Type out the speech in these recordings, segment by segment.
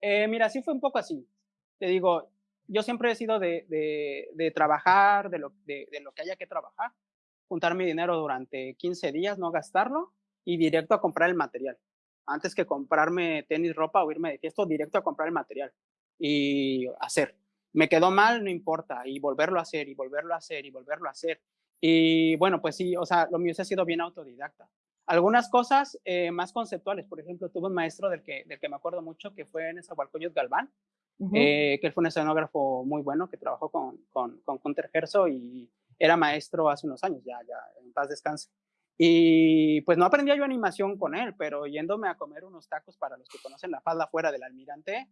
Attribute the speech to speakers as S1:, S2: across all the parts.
S1: Eh, mira, sí fue un poco así. Te digo, yo siempre he sido de, de, trabajar, de lo, de, lo que haya que trabajar, juntar mi dinero durante 15 días, no gastarlo y directo a comprar el material. Antes que comprarme tenis, ropa o irme de fiesta, directo a comprar el material y hacer. Me quedó mal, no importa, y volverlo a hacer, y volverlo a hacer, y volverlo a hacer. Y bueno, pues sí, o sea, lo mío se ha sido bien autodidacta. Algunas cosas eh, más conceptuales, por ejemplo, tuve un maestro del que, del que me acuerdo mucho, que fue en Esahualcoyot Galván, eh, que él fue un escenógrafo muy bueno, que trabajó con, con, con Hunter y era maestro hace unos años, ya, ya, en paz descanse. Y pues no aprendía yo animación con él, pero yéndome a comer unos tacos para los que conocen la falda fuera del almirante,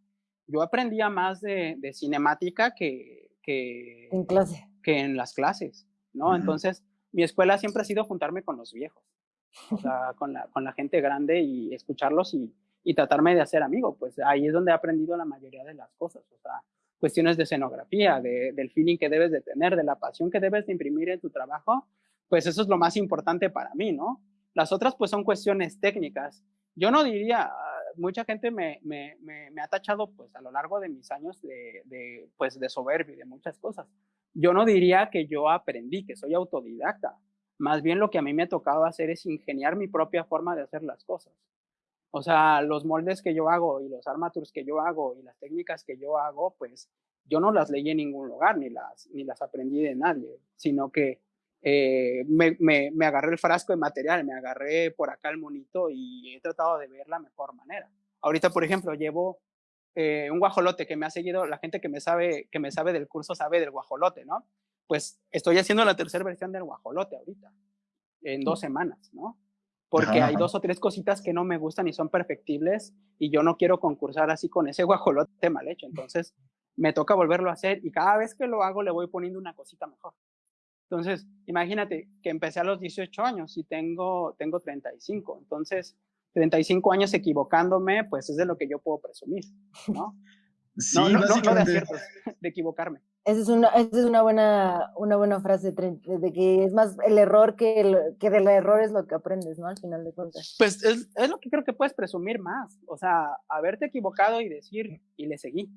S1: yo aprendía más de, de cinemática que, que,
S2: en clase.
S1: que en las clases, ¿no? Entonces, mi escuela siempre ha sido juntarme con los viejos, con la, con la gente grande y escucharlos y, y tratarme de hacer amigo, pues ahí es donde he aprendido la mayoría de las cosas, o sea, cuestiones de escenografía, de, del feeling que debes de tener, de la pasión que debes de imprimir en tu trabajo, pues eso es lo más importante para mí, ¿no? Las otras pues son cuestiones técnicas. Yo no diría, mucha gente me, me, me, ha tachado pues a lo largo de mis años de, de, pues, de soberbio y de muchas cosas. Yo no diría que yo aprendí, que soy autodidacta. Más bien lo que a mí me ha tocado hacer es ingeniar mi propia forma de hacer las cosas. O sea, los moldes que yo hago y los armatures que yo hago y las técnicas que yo hago, pues yo no las leí en ningún lugar ni las, ni las aprendí de nadie, sino que eh, me, me, agarré el frasco de material, me agarré por acá el monito y he tratado de ver la mejor manera. Ahorita, por ejemplo, llevo eh, un guajolote que me ha seguido, la gente que me, sabe, que me sabe del curso sabe del guajolote, ¿no? Pues estoy haciendo la tercera versión del guajolote ahorita, en dos semanas, ¿no? Porque hay dos o tres cositas que no me gustan y son perfectibles y yo no quiero concursar así con ese guajolote mal hecho. Entonces, me toca volverlo a hacer y cada vez que lo hago le voy poniendo una cosita mejor. Entonces, imagínate que empecé a los 18 años y tengo, tengo 35. Entonces, 35 años equivocándome, pues es de lo que yo puedo presumir, ¿no?
S3: Sí, no, no, no,
S1: de aciertos, de equivocarme.
S2: Esa es una, esa es una, buena, una buena frase de que es más el error que, el, que del error es lo que aprendes, ¿no? Al final de cuentas.
S1: Pues es, es lo que creo que puedes presumir más, o sea, haberte equivocado y decir, y le seguí.